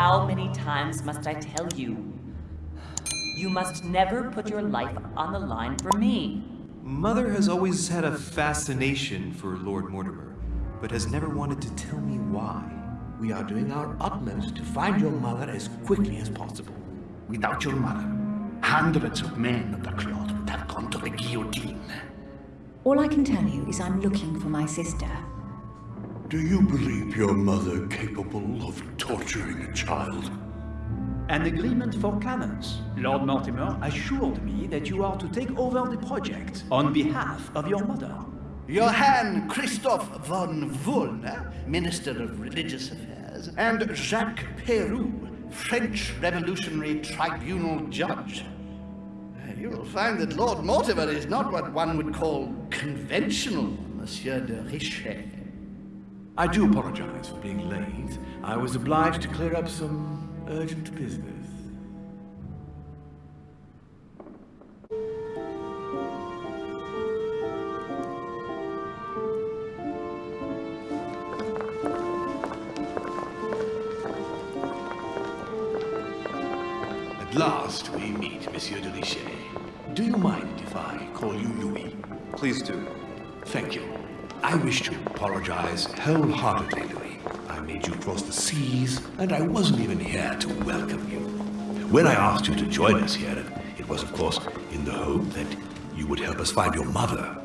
how many times must I tell you? You must never put your life on the line for me. Mother has always had a fascination for Lord Mortimer, but has never wanted to tell me why. We are doing our utmost to find your mother as quickly as possible. Without your mother, hundreds of men of the cloth would have gone to the guillotine. All I can tell you is I'm looking for my sister. Do you believe your mother capable of torturing a child? An agreement for cannons. Lord Mortimer assured me that you are to take over the project on behalf of your mother. Johann Christoph von Wollner, Minister of Religious Affairs, and Jacques Peroux, French Revolutionary Tribunal Judge. You will find that Lord Mortimer is not what one would call conventional, Monsieur de Richet. I do apologize for being late. I was obliged to clear up some urgent business. At last we meet, Monsieur de Richet. Do you mind if I call you Louis? Please do. Thank you. I wish to apologize wholeheartedly, Louis. I made you cross the seas, and I wasn't even here to welcome you. When I asked you to join us here, it was, of course, in the hope that you would help us find your mother.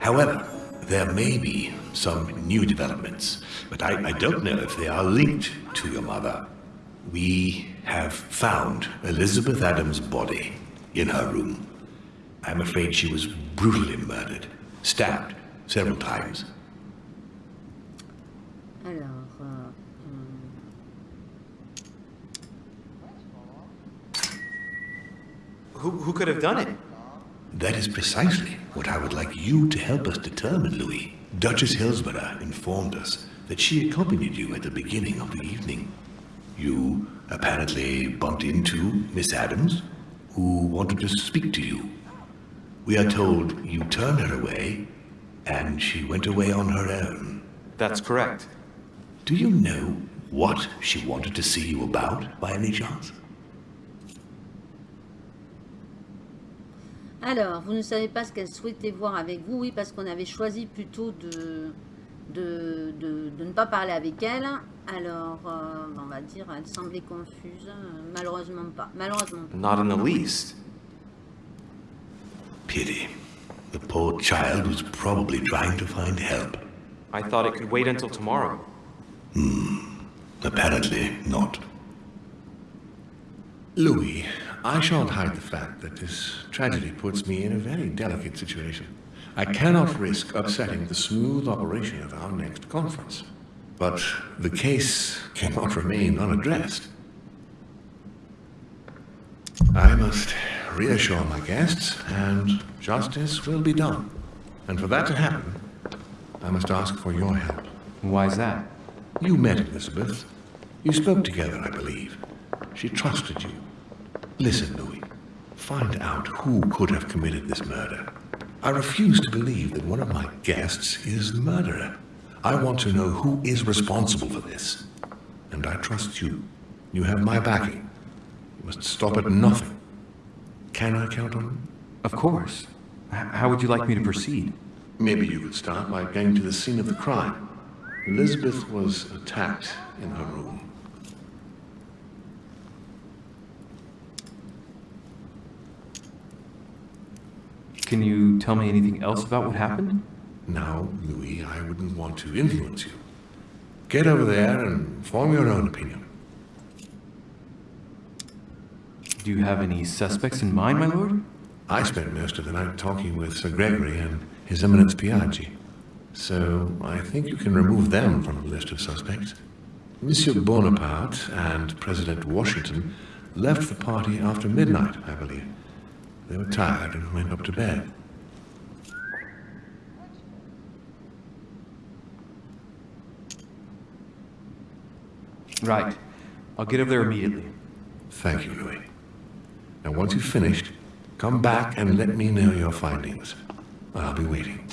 However, there may be some new developments, but I, I don't know if they are linked to your mother. We have found Elizabeth Adams' body in her room. I'm afraid she was brutally murdered, stabbed several times. Who, who could have done it? That is precisely what I would like you to help us determine, Louis. Duchess Hillsborough informed us that she accompanied you at the beginning of the evening. You apparently bumped into Miss Adams, who wanted to speak to you. We are told you turned her away, and she went away on her own. That's correct. Do you know what she wanted to see you about, by any chance? Alors, vous ne savez pas ce qu'elle souhaitait voir avec vous, oui, parce qu'on avait choisi plutôt de, de, de, de ne pas parler avec elle. Alors, euh, on va dire, elle semblait confuse. Malheureusement pas. Malheureusement pas. Not in the least. Pity. The poor child was probably trying to find help. I thought it could wait until tomorrow. Hmm. Apparently not. Louis, I shan't hide the fact that this tragedy puts me in a very delicate situation. I cannot risk upsetting the smooth operation of our next conference. But the case cannot remain unaddressed. I must reassure my guests, and justice will be done. And for that to happen, I must ask for your help. Why is that? You met Elizabeth. You spoke together, I believe. She trusted you. Listen, Louis. Find out who could have committed this murder. I refuse to believe that one of my guests is the murderer. I want to know who is responsible for this. And I trust you. You have my backing. You must stop at nothing. Can I count on you? Of course. How would you like me to proceed? Maybe you could start by going to the scene of the crime. Elizabeth was attacked in her room. Can you tell me anything else about what happened? Now, Louis, I wouldn't want to influence you. Get over there and form your own opinion. Do you have any suspects in mind, my lord? I spent most of the night talking with Sir Gregory and His Eminence Piaggi. So I think you can remove them from the list of suspects. Monsieur Bonaparte and President Washington left the party after midnight, I believe. They were tired and went up to bed. Right. I'll get over there immediately. Thank you, Louis. Now, once you've finished, come back and let me know your findings. I'll be waiting.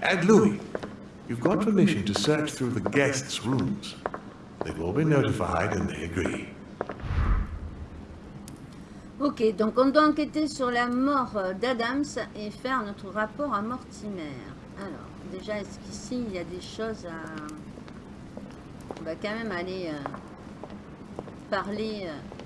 And Louis, you've got permission to search through the guests' rooms. They've all been notified and they agree. Ok, donc on doit enquêter sur la mort d'Adams et faire notre rapport à Mortimer. Alors, déjà, est-ce qu'ici, il y a des choses à... On va quand même aller euh, parler... euh,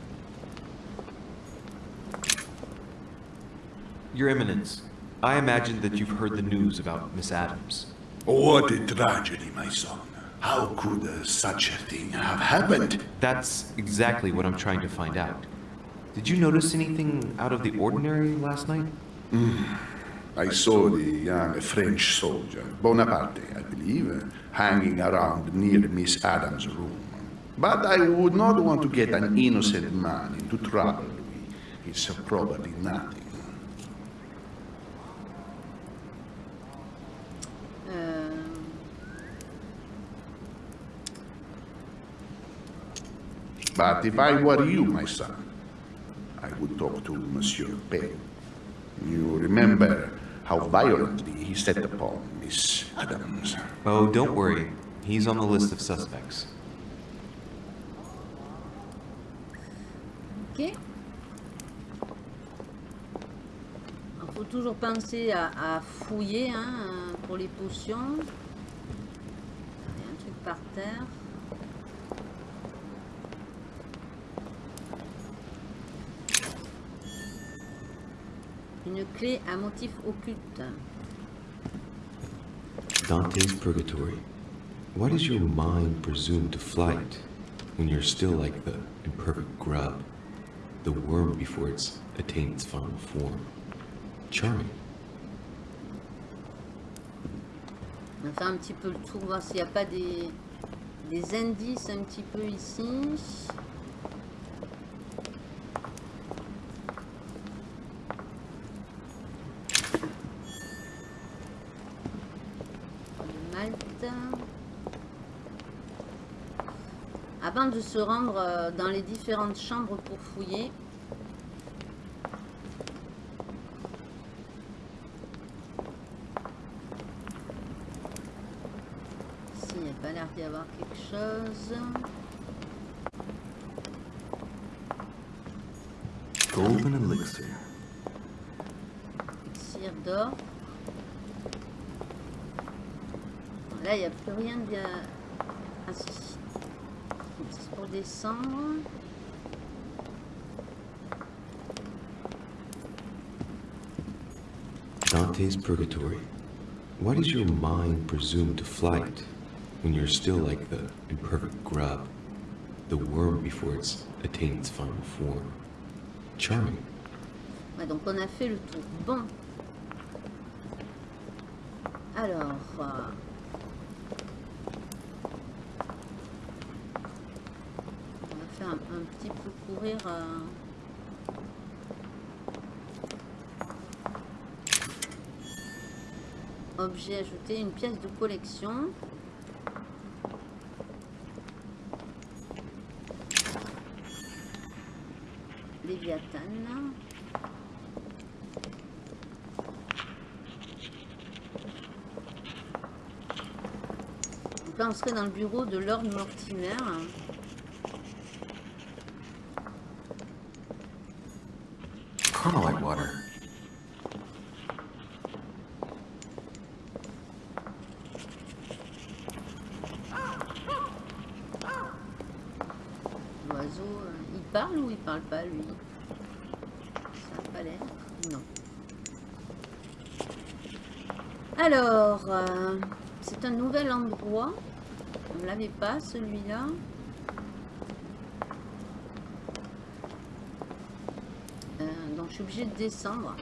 Your Eminence, I imagine that you've heard the news about Miss Adams. What a tragedy, my son. How could uh, such a thing have happened? That's exactly what I'm trying to find out. Did you notice anything out of the ordinary last night? I saw the young French soldier, Bonaparte, I believe, hanging around near Miss Adams' room. But I would not want to get an innocent man into trouble, It's probably nothing. euh, But if I were you, my son, I would talk to Monsieur Pell. You remember how violently he set upon Miss Adams. Oh, don't worry. He's on the list of suspects. Ok. Il faut toujours penser à, à fouiller hein, pour les potions. Il y a un truc par terre. Une clé à motif occulte. Dante's Purgatory. Why does your mind presume to flight when you're still like the imperfect grub, the worm before it's attained its final form? Charming. On va faire un petit peu le tour, voir s'il n'y a pas des, des indices un petit peu ici. Avant de se rendre euh, dans les différentes chambres pour fouiller, Ici, il n'y a pas l'air d'y avoir quelque chose. Golden elixir. Cire d'or. Là, il n'y a plus rien de... Ah si. Pour descendre. Dante's Purgatory. Why does your mind presume to flight when you're still like the imperfect grub, the worm before it's attained its final form? Charming. Ouais, donc on a fait le tour. Bon. Alors... euh, On va faire un, un petit peu courir... euh, Objet ajouté, une pièce de collection. Léviathan. Donc là, on serait dans le bureau de Lord Mortimer. Carmelite water. L'oiseau, euh, il parle ou il parle pas, lui? Ça n'a pas l'air. Non. Alors, euh, c'est un nouvel endroit. On ne l'avait pas, celui-là. Euh, donc, je suis obligée de descendre.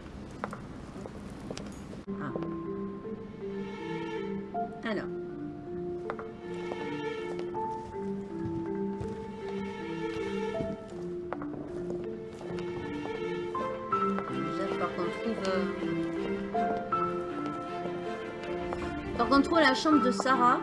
Chambre de Sarah.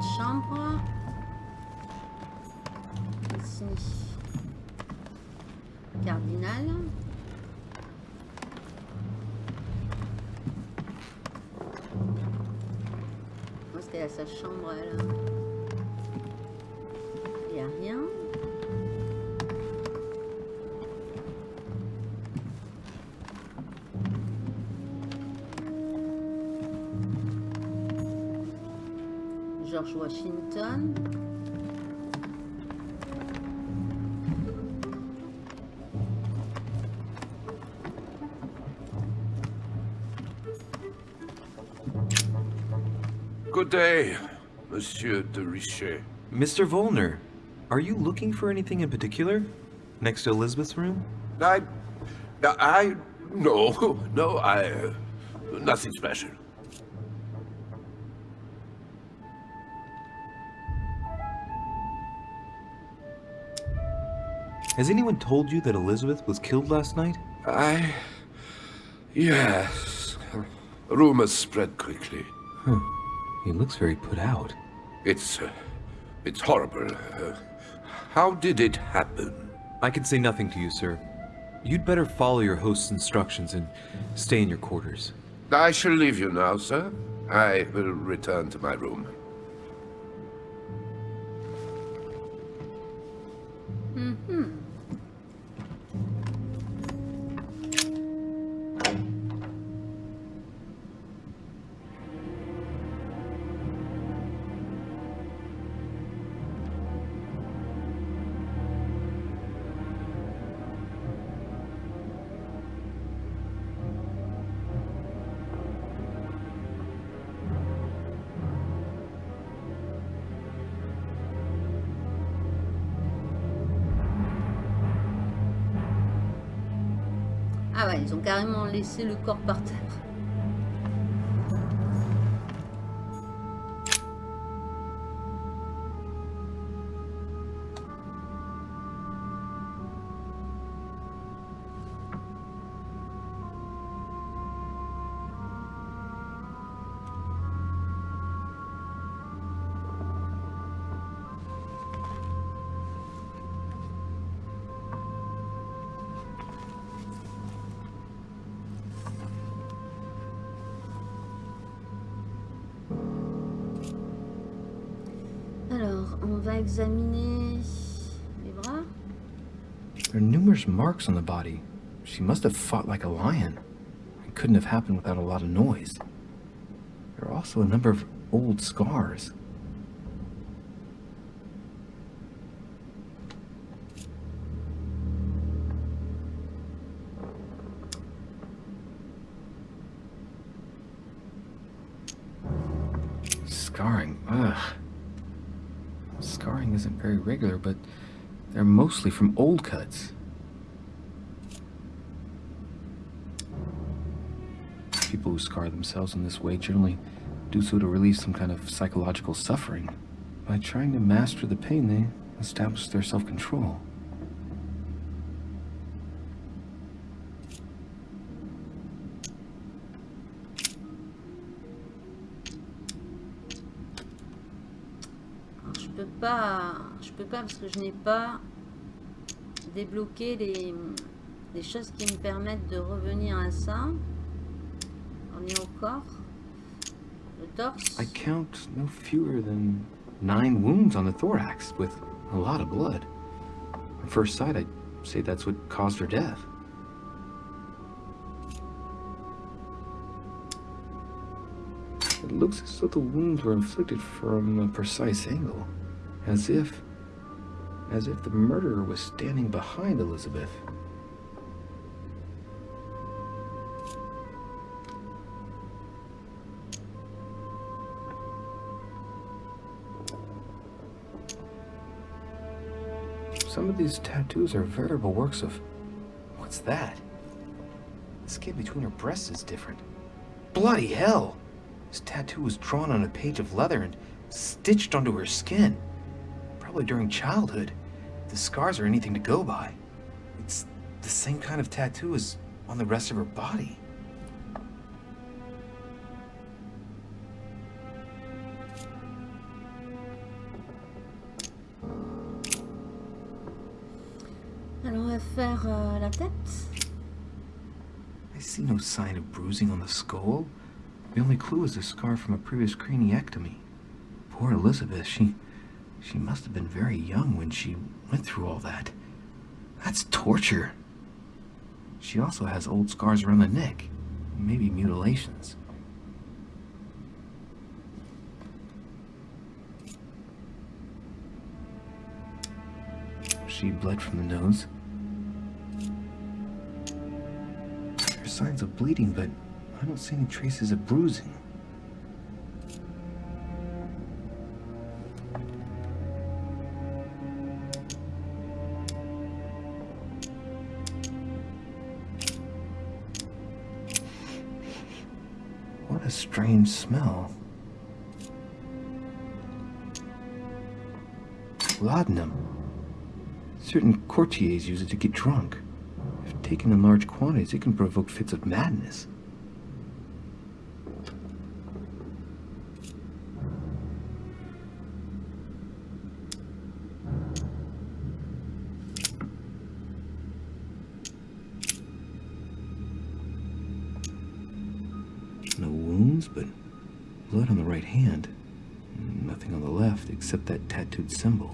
Chambre. Ici. Cardinal. Où sa chambre, George Washington. Good day, Monsieur de Richet. Mr. Wollner, are you looking for anything in particular? Next to Elizabeth's room? I... I... No, no, I... uh, Nothing special. Has anyone told you that Elizabeth was killed last night? I... Yes. Rumors spread quickly. He looks very put out. It's... Uh, it's horrible. Uh, how did it happen? I can say nothing to you, sir. You'd better follow your host's instructions and stay in your quarters. I shall leave you now, sir. I will return to my room. Laissé le corps par terre. Va examiner bras. There are numerous marks on the body. She must have fought like a lion. It couldn't have happened without a lot of noise. There are also a number of old scars. Mostly from old cuts. People who scar themselves in this way generally do so to relieve some kind of psychological suffering. By trying to master the pain, they establish their self-control. Je peux pas, je peux pas parce que je n'ai pas débloqué les, les choses qui me permettent de revenir à ça. On est au corps, le torse. I count no fewer than nine wounds on the thorax, with a lot of blood. At first sight, I'd say that's what caused her death. It looks as though the wounds were inflicted from a precise angle, as if, as if the murderer was standing behind Elizabeth. Some of these tattoos are veritable works of... What's that? The skin between her breasts is different. Bloody hell! This tattoo was drawn on a page of leather and stitched onto her skin. Probably during childhood. The scars are anything to go by. It's the same kind of tattoo as on the rest of her body. Alors on va faire euh, la tête. I see no sign of bruising on the skull. The only clue is a scar from a previous craniectomy. Poor Elizabeth, she... She must have been very young when she went through all that. That's torture. She also has old scars around the neck. Maybe mutilations. She bled from the nose. There are signs of bleeding, but I don't see any traces of bruising. Strange smell. Laudanum. Certain courtiers use it to get drunk. If taken in large quantities, it can provoke fits of madness. Symbol.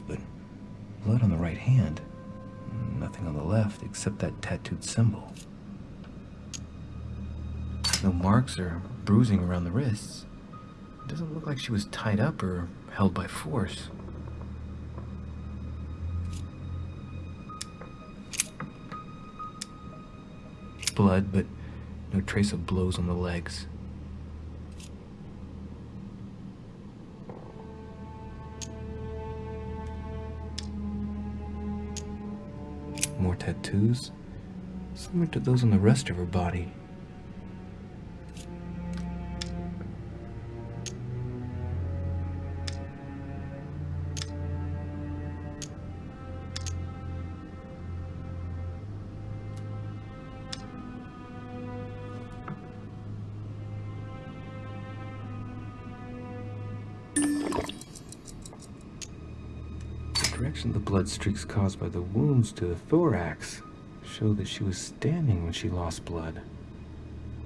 But blood on the right hand. Nothing on the left except that tattooed symbol. No marks or bruising around the wrists. It doesn't look like she was tied up or held by force. Blood, but no trace of blows on the legs. Tattoos, similar to those on the rest of her body. Blood streaks caused by the wounds to the thorax show that she was standing when she lost blood.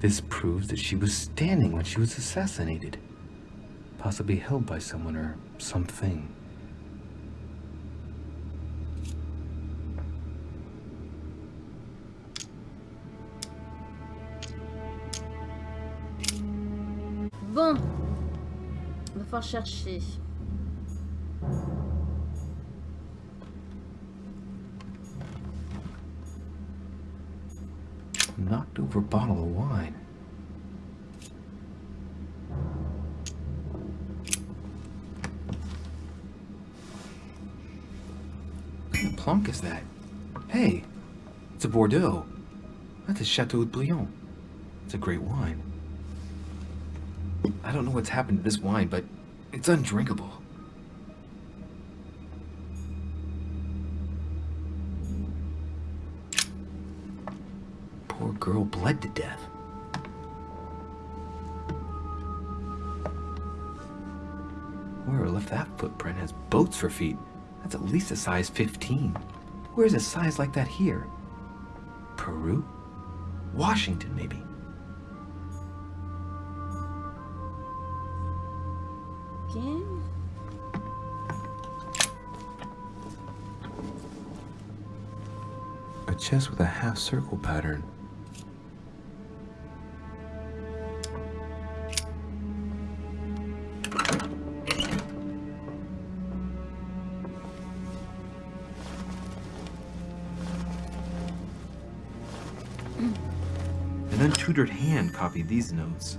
This proves that she was standing when she was assassinated, possibly held by someone or something. Bon. On va chercher. Knocked over bottle of wine. What kind of plonk is that? Hey, it's a Bordeaux. That's a Chateau de Brion. It's a great wine. I don't know what's happened to this wine, but it's undrinkable. Girl bled to death. Whoever left that footprint has boats for feet. That's at least a size 15. Where's a size like that here? Peroux? Washington, maybe. Ok. A chest with a half circle pattern. An hand copied these notes.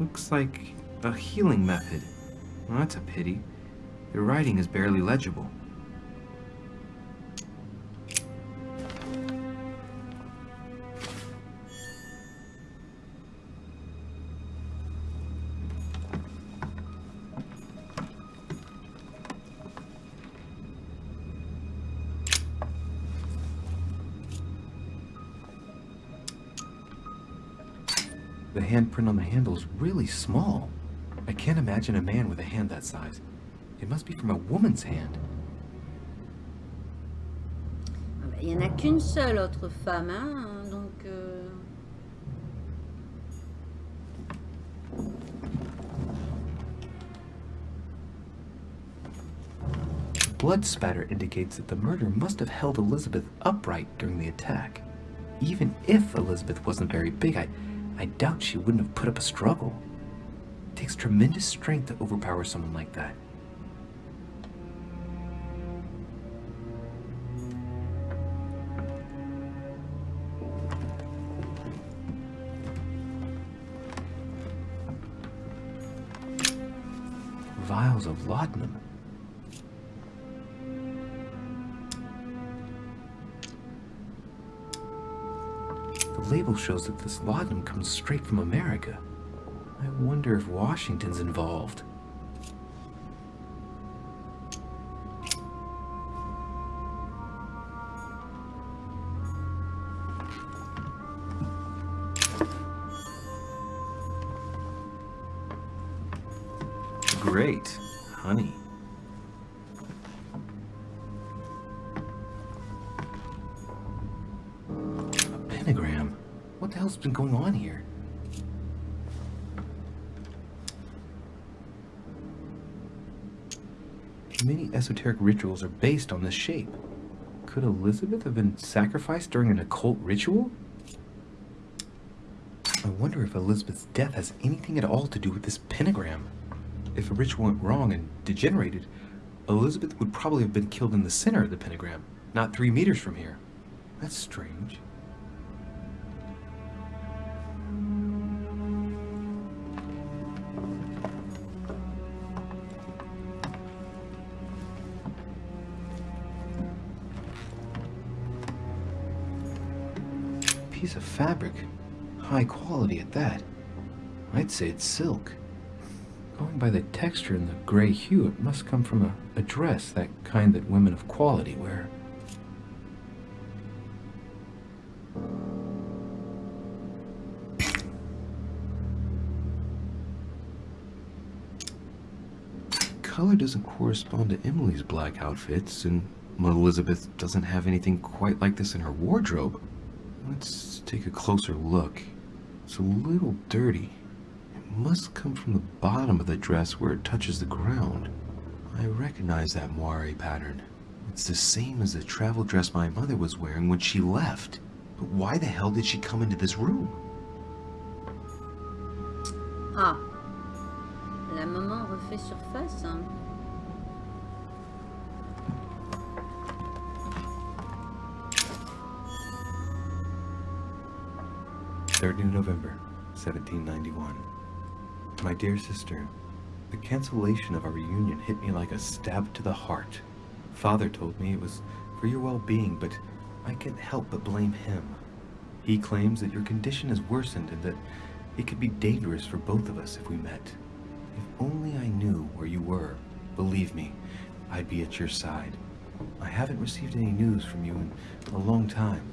Looks like a healing method. Well, that's a pity. The writing is barely legible. Handprint on the handle is really small. I can't imagine a man with a hand that size. It must be from a woman's hand. Ah Il n'y en a qu'une seule autre femme, hein, donc... euh, Blood spatter indicates that the murder must have held Elizabeth upright during the attack. Even if Elizabeth wasn't very big, I, I doubt she wouldn't have put up a struggle. It takes tremendous strength to overpower someone like that. Vials of laudanum. Label shows that this laudanum comes straight from America. I wonder if Washington's involved. Great. Esoteric rituals are based on this shape. Could Elizabeth have been sacrificed during an occult ritual? I wonder if Elizabeth's death has anything at all to do with this pentagram. If a ritual went wrong and degenerated, Elizabeth would probably have been killed in the center of the pentagram, not three meters from here. That's strange. Piece of fabric. High quality at that. I'd say it's silk. Going by the texture and the gray hue, it must come from a, a dress, that kind that women of quality wear. Color doesn't correspond to Emily's black outfits, and Elizabeth doesn't have anything quite like this in her wardrobe. Let's take a closer look. It's a little dirty. It must come from the bottom of the dress where it touches the ground. I recognize that moire pattern. It's the same as the travel dress my mother was wearing when she left. But why the hell did she come into this room? Ah. La maman refait surface. hein. 3rd November, 1791. My dear sister, the cancellation of our reunion hit me like a stab to the heart. Father told me it was for your well-being, but I can't help but blame him. He claims that your condition has worsened and that it could be dangerous for both of us if we met. If only I knew where you were, believe me, I'd be at your side. I haven't received any news from you in a long time.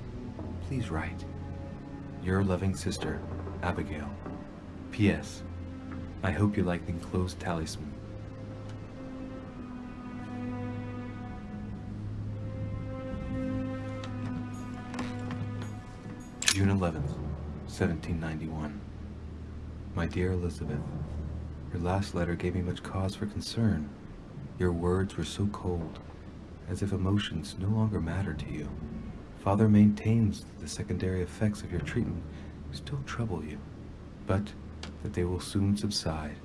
Please write. Your loving sister, Abigail. P.S. I hope you like the enclosed talisman. June 11th, 1791. My dear Elizabeth, Your last letter gave me much cause for concern. Your words were so cold, as if emotions no longer mattered to you. Father maintains that the secondary effects of your treatment still trouble you, but that they will soon subside.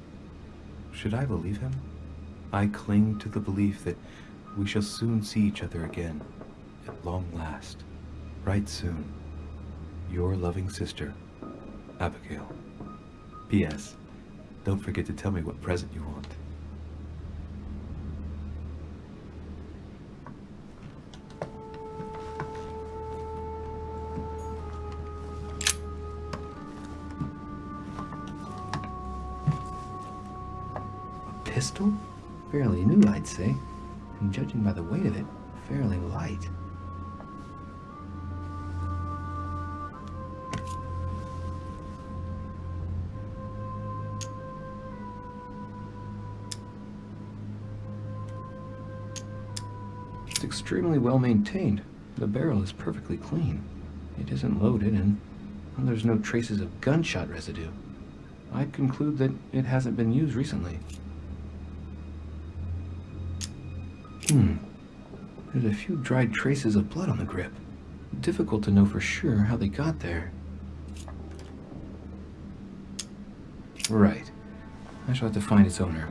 Should I believe him? I cling to the belief that we shall soon see each other again, at long last, right soon. Your loving sister, Abigail. P.S. Don't forget to tell me what present you want. Judging by the weight of it, fairly light. It's extremely well maintained. The barrel is perfectly clean. It isn't loaded, and and there's no traces of gunshot residue. I'd conclude that it hasn't been used recently. There's a few dried traces of blood on the grip. Difficult to know for sure how they got there. Right. I shall have to find its owner.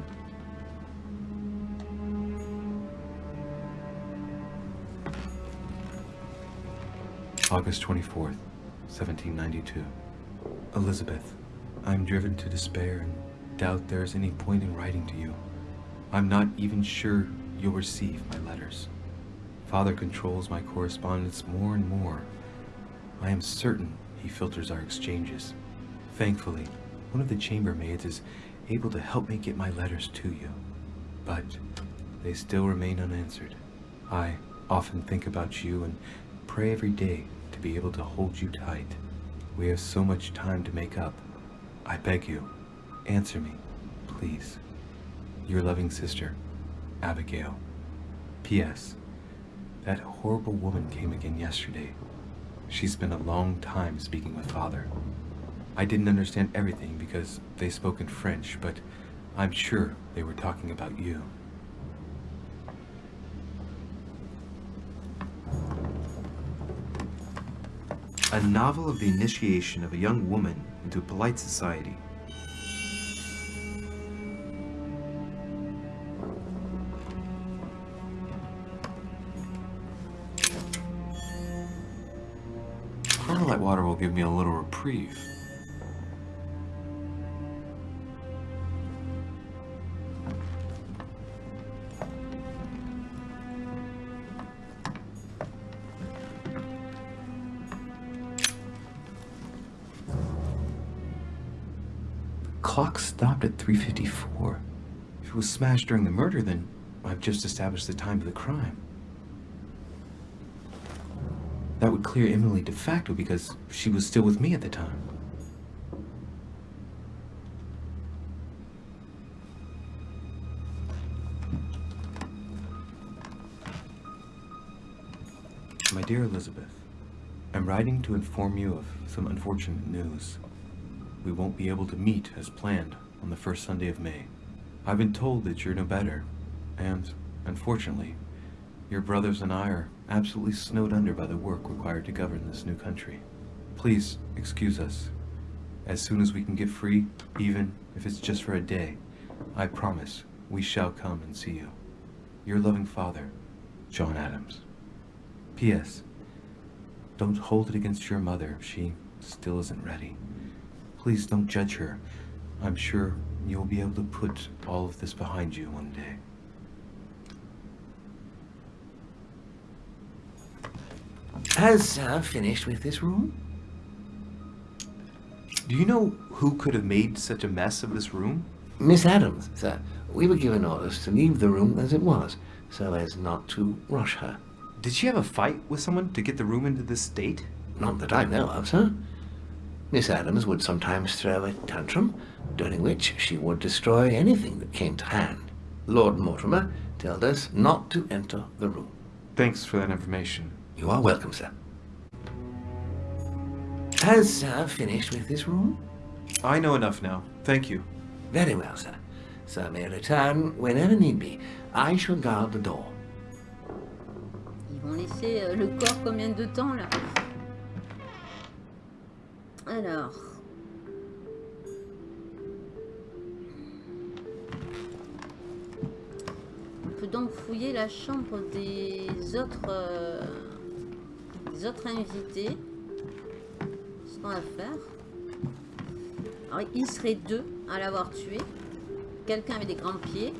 August 24th, 1792. Elizabeth, I'm driven to despair and doubt there is any point in writing to you. I'm not even sure you'll receive my letters. Father controls my correspondence more and more. I am certain he filters our exchanges. Thankfully, one of the chambermaids is able to help me get my letters to you. But they still remain unanswered. I often think about you and pray every day to be able to hold you tight. We have so much time to make up. I beg you, answer me, please. Your loving sister, Abigail. P.S. That horrible woman came again yesterday. She spent a long time speaking with Father. I didn't understand everything because they spoke in French, but I'm sure they were talking about you. A novel of the initiation of a young woman into polite society. Carmelite water will give me a little reprieve. Clock stopped at 3.54. If it was smashed during the murder, then I've just established the time of the crime. That would clear Emily de facto because she was still with me at the time. My dear Elizabeth, I'm writing to inform you of some unfortunate news. We won't be able to meet as planned on the first Sunday of May. I've been told that you're no better, and, unfortunately, your brothers and I are absolutely snowed under by the work required to govern this new country. Please excuse us. As soon as we can get free, even if it's just for a day, I promise we shall come and see you. Your loving father, John Adams. P.S. Don't hold it against your mother if she still isn't ready. Please don't judge her. I'm sure you'll be able to put all of this behind you one day. Has Sam finished with this room? Do you know who could have made such a mess of this room? Miss Adams, sir. We were given orders to leave the room as it was, so as not to rush her. Did she have a fight with someone to get the room into this state? Not that I know of, sir. Miss Adams would sometimes throw a tantrum, during which she would destroy anything that came to hand. Lord Mortimer told us not to enter the room. Thanks for that information. You are welcome, sir. Has Sam finished with this room? I know enough now. Thank you. Very well, sir. so may return whenever need be. I shall guard the door. Ils vont laisser euh, le corps combien de temps là? Alors. On peut donc fouiller la chambre des autres, euh, des autres invités. Ce qu'on va faire. Alors, il serait deux à l'avoir tué. Quelqu'un avec des grands pieds.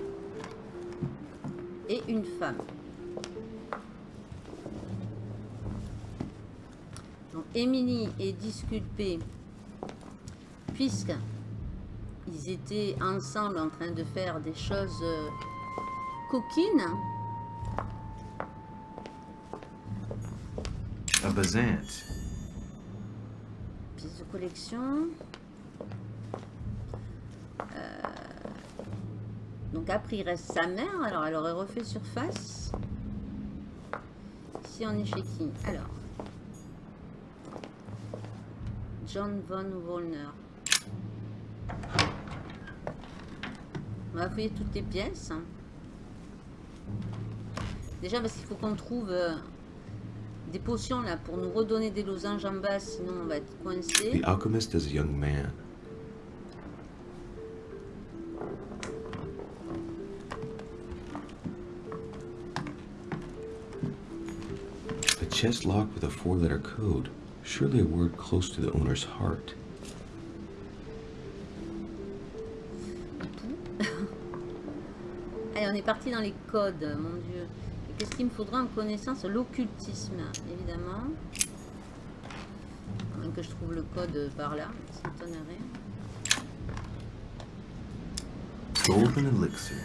Et une femme. Donc, Émilie est disculpée puisque ils étaient ensemble en train de faire des choses euh, coquines. A Pièce de collection. Euh, donc après il reste sa mère, alors elle aurait refait surface. Ici on est chez qui? Alors. John Von Wollner. On va fouiller toutes les pièces. Déjà parce qu'il faut qu'on trouve euh, des potions là pour nous redonner des losanges en bas, sinon on va être coincé. The alchemist is a young man. A chest locked with a four-letter code. Surely a word close to the owner's heart. Allez, on est parti dans les codes, mon dieu. Qu'est-ce qu'il me faudra en connaissance? L'occultisme, évidemment. Moins que je trouve le code par là, ça m'étonnerait. Golden Elixir.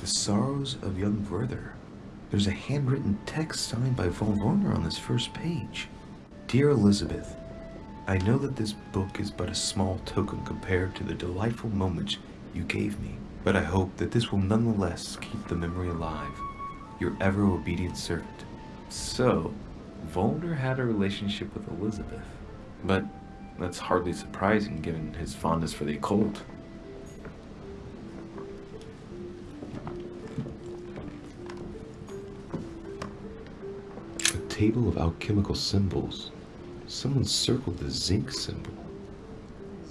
The Sorrows of Young Werther. There's a handwritten text signed by Von Werner on this first page. Dear Elizabeth, I know that this book is but a small token compared to the delightful moments you gave me, but I hope that this will nonetheless keep the memory alive. Your ever obedient servant. So, Wollner had a relationship with Elizabeth. But that's hardly surprising given his fondness for the occult. A table of alchemical symbols. Someone circled the zinc symbol.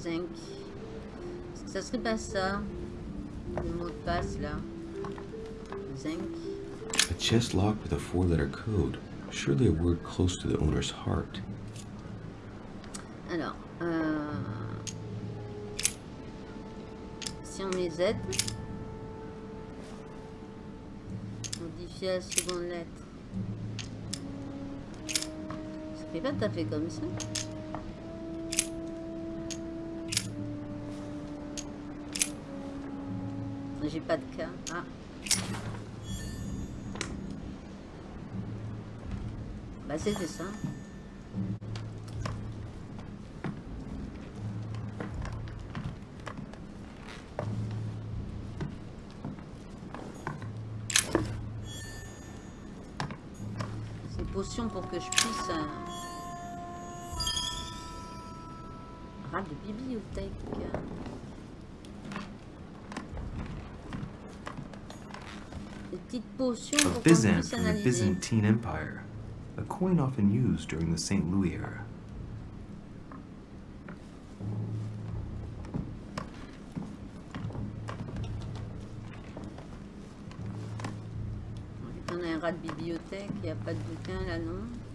Zinc. Ça serait pas ça Le mot de passe là. Zinc. A chest locked with a four-letter code. Surely a word close to the owner's heart. Alors, euh, si on les aide, modifier la seconde lettre. Fait pas tout fait comme ça. J'ai pas de cas. Ah. Bah c'était ça. C'est pour que je puisse... de bibliothèque. Des petites potions pour qu'on puisse analyser. Byzantine Empire. A coin often used during the St. Louis era. Qu'on a un rat de bibliothèque, il n'y a pas de bouquin là, non?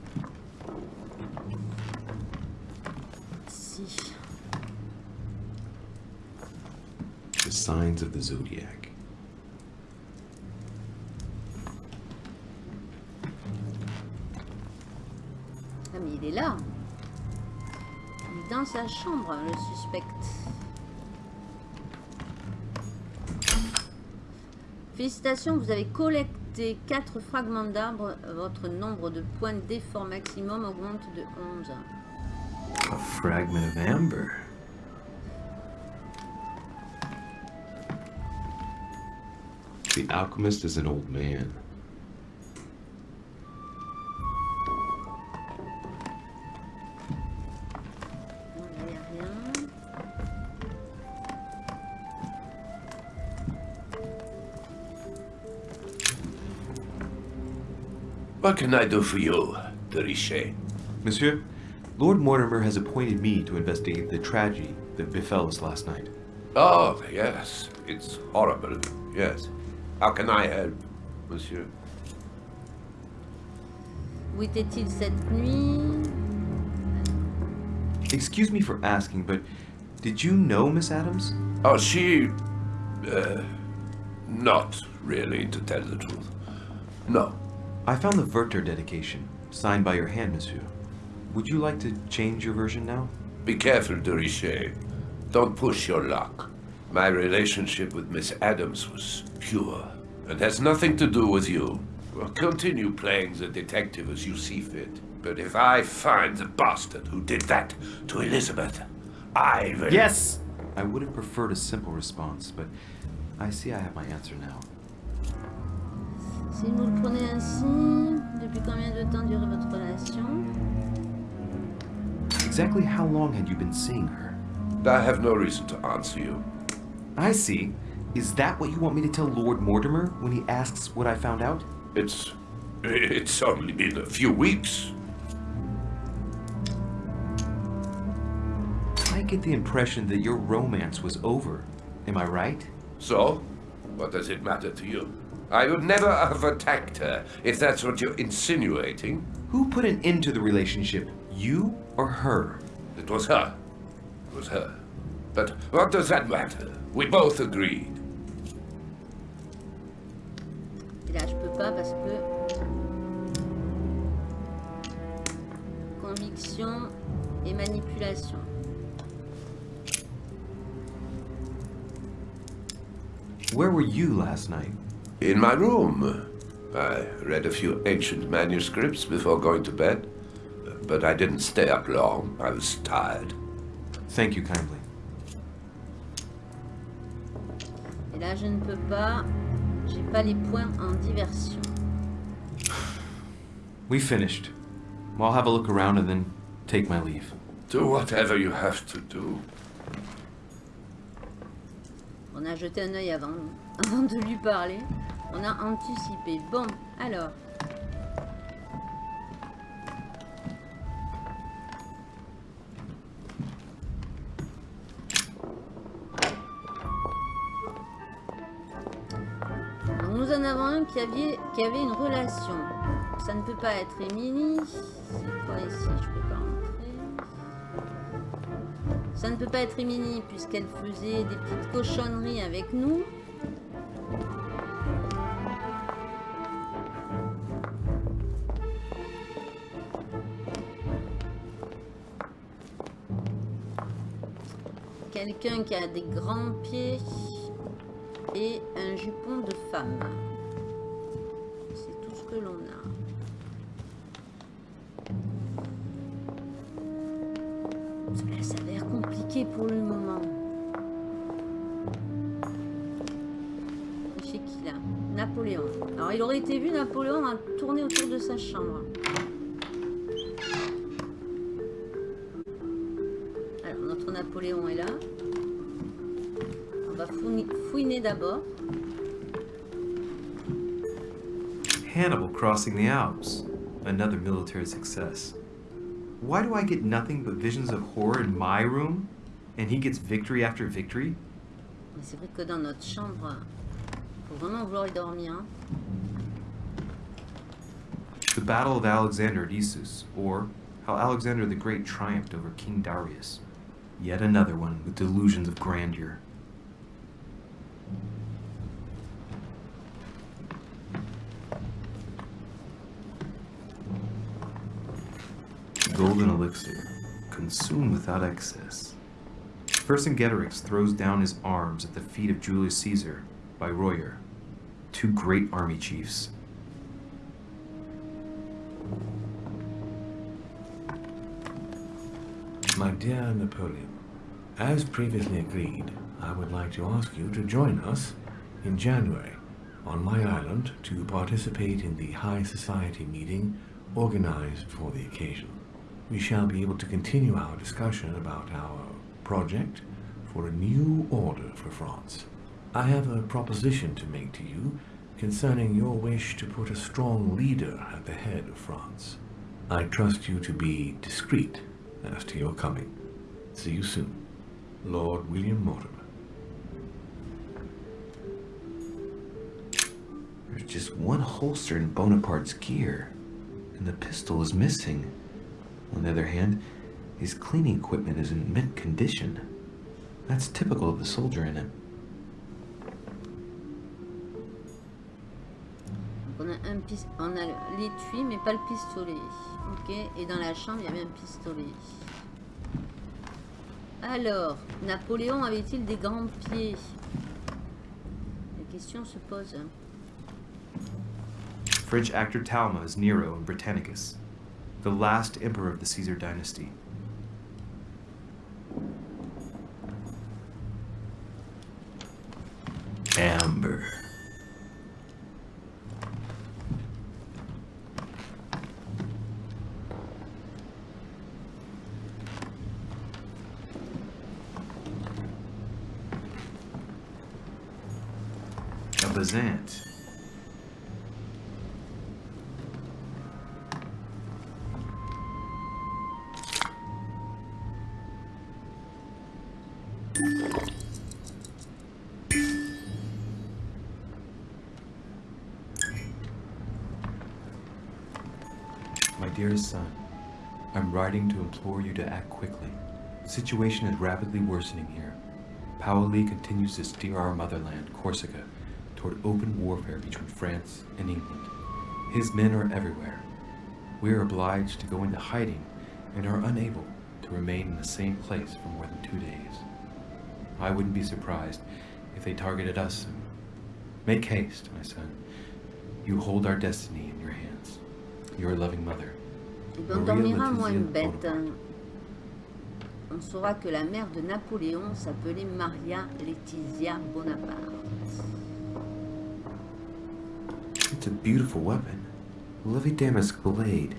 Signs of the zodiac. Ah, mais il est là. Il est dans sa chambre, le suspect. Félicitations, vous avez collecté 4 fragments d'arbre. Votre nombre de points d'effort maximum augmente de 11. A fragment of amber. The alchemist is an old man. What can I do for you, de Richet? Monsieur, Lord Mortimer has appointed me to investigate the tragedy that befell us last night. Oh, yes. It's horrible, yes. How can I help, monsieur? Où était-il cette nuit Excuse me for asking, but did you know Miss Adams? Oh, she... Uh, not really, to tell the truth. No. I found the Werther dedication, signed by your hand, monsieur. Would you like to change your version now? Be careful, de Richet. Don't push your luck. My relationship with Miss Adams was pure, and has nothing to do with you. Well, continue playing the detective as you see fit. But if I find the bastard who did that to Elizabeth, I will... Yes! I would have preferred a simple response, but I see I have my answer now. Si vous le prenez ainsi, depuis combien de temps dure votre relation Exactly how long had you been seeing her? I have no reason to answer you. I see. Is that what you want me to tell Lord Mortimer when he asks what I found out? It's... it's only been a few weeks. I get the impression that your romance was over. Am I right? So? What does it matter to you? I would never have attacked her, if that's what you're insinuating. Who put an end to the relationship? You or her? It was her. It was her. But what does that matter? We both agreed. Pas parce que... Conviction et manipulation. Where were you last night? In my room. I read a few ancient manuscripts before going to bed. But I didn't stay up long. I was tired. Thank you kindly. Et là, je ne peux pas... J'ai pas les points en diversion. We finished. Well, I'll have a look around and then take my leave. Do whatever you have to do. On a jeté un œil avant, avant de lui parler. On a anticipé. Bon, alors. Qui avait une relation. Ça ne peut pas être Émilie. C'est quoi ici? Je peux pas rentrer. Ça ne peut pas être Émilie puisqu'elle faisait des petites cochonneries avec nous. Quelqu'un qui a des grands pieds et un jupon de femme. Été vu Napoléon à tourner autour de sa chambre. Alors notre Napoléon est là. On va fouiner, d'abord. Hannibal crossing the Alps. Another military success. Why do I get nothing but visions of horror in my room? And he gets victory after victory? C'est vrai que dans notre chambre, faut vraiment vouloir y dormir. hein. The Battle of Alexander at Issus, or how Alexander the Great triumphed over King Darius. Yet another one with delusions of grandeur. Golden elixir, consumed without excess. Vercingetorix throws down his arms at the feet of Julius Caesar by Royer, two great army chiefs. My dear Napoleon, as previously agreed, I would like to ask you to join us in January on my island to participate in the High Society meeting organized for the occasion. We shall be able to continue our discussion about our project for a new order for France. I have a proposition to make to you, concerning your wish to put a strong leader at the head of France. I trust you to be discreet as to your coming. See you soon, Lord William Mortimer. There's just one holster in Bonaparte's gear, and the pistol is missing. On the other hand, his cleaning equipment is in mint condition. That's typical of the soldier in him. A, un on a l'étui, mais pas le pistolet. Ok, et dans la chambre, il y avait un pistolet. Alors, Napoléon avait-il des grands pieds? La question se pose. French actor Talma is Nero in Britannicus, the last emperor of the Caesar dynasty. Amber. Bezant. My dearest son, I'm writing to implore you to act quickly. The situation is rapidly worsening here. Paoli continues to steer our motherland, Corsica, toward open warfare between France and England. His men are everywhere. We are obliged to go into hiding and are unable to remain in the same place for more than two days. I wouldn't be surprised if they targeted us soon. Make haste, my son. You hold our destiny in your hands. Your loving mother. On Maria une Letizia bête. On saura que la mère de Napoléon s'appelait Maria Laetitia Bonaparte. It's a beautiful weapon. A lovely damask blade.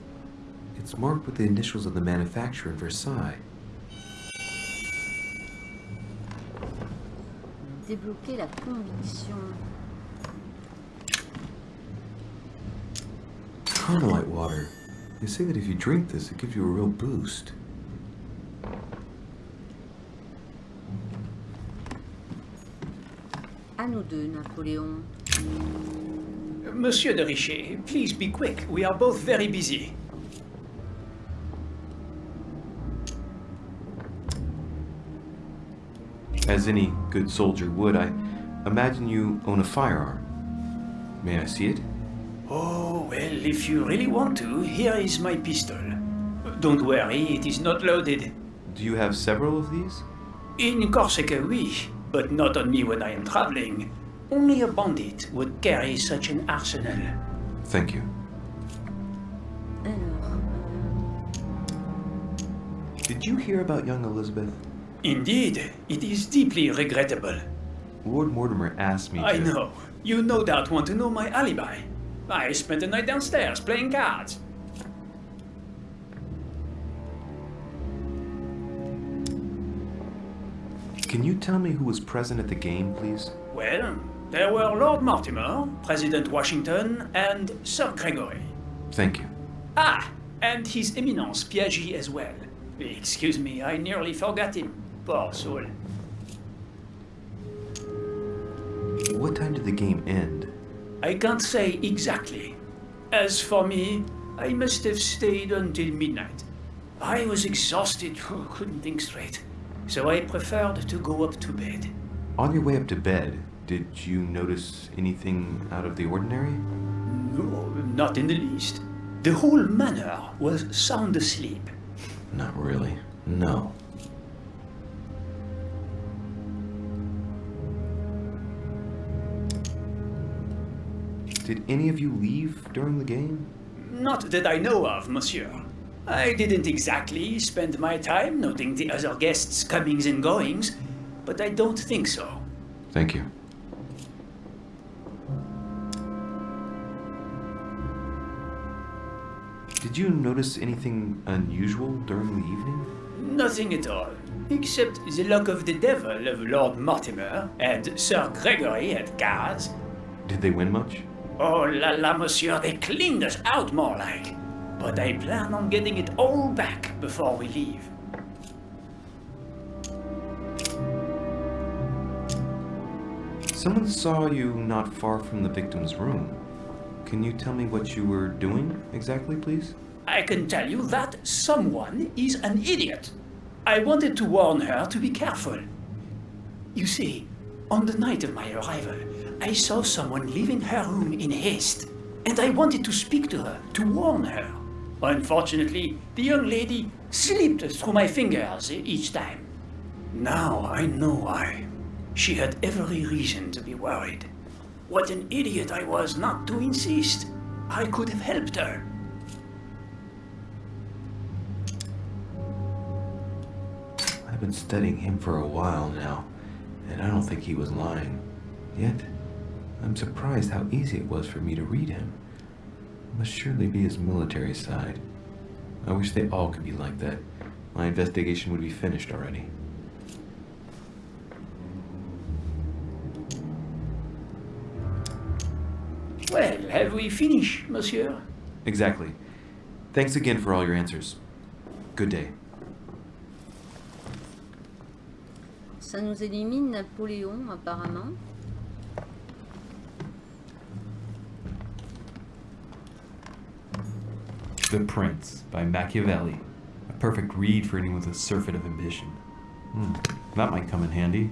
It's marked with the initials of the manufacturer in Versailles. Débloquer la conviction. Carmelite water. They say that if you drink this, it gives you a real boost. À nous deux, Napoléon. Monsieur de Richet, please be quick. We are both very busy. As any good soldier would, I imagine you own a firearm. May I see it? Oh, well, if you really want to, here is my pistol. Don't worry, it is not loaded. Do you have several of these? In Corsica, oui, but not on me when I am traveling. Only a bandit would carry such an arsenal. Thank you. Did you hear about young Elizabeth? Indeed, it is deeply regrettable. Lord Mortimer asked me I to... know. You no doubt want to know my alibi. I spent the night downstairs playing cards. Can you tell me who was present at the game, please? Well, there were Lord Mortimer, President Washington, and Sir Gregory. Thank you. Ah, and His Eminence Piaggi as well. Excuse me, I nearly forgot him. Poor soul. What time did the game end? I can't say exactly. As for me, I must have stayed until midnight. I was exhausted, couldn't think straight. So I preferred to go up to bed. On your way up to bed, did you notice anything out of the ordinary? No, not in the least. The whole manor was sound asleep. Not really. No. Did any of you leave during the game? Not that I know of, monsieur. I didn't exactly spend my time noting the other guests' comings and goings, but I don't think so. Thank you. Did you notice anything unusual during the evening? Nothing at all, except the luck of the devil of Lord Mortimer and Sir Gregory at cards. Did they win much? Oh la la, monsieur, they cleaned us out more like. But I plan on getting it all back before we leave. Someone saw you not far from the victim's room. Can you tell me what you were doing exactly, please? I can tell you that someone is an idiot. I wanted to warn her to be careful. You see, on the night of my arrival, I saw someone leaving her room in haste, and I wanted to speak to her, to warn her. Unfortunately, the young lady slipped through my fingers each time. Now I know why. She had every reason to be worried. What an idiot I was not to insist. I could have helped her. I've been studying him for a while now, and I don't think he was lying. Yet, I'm surprised how easy it was for me to read him. It must surely be his military side. I wish they all could be like that. My investigation would be finished already. Well, have we finished, monsieur? Exactly. Thanks again for all your answers. Good day. Ça nous élimine Napoléon, apparemment. The Prince by Machiavelli. A perfect read for anyone with a surfeit of ambition. Hmm, that might come in handy.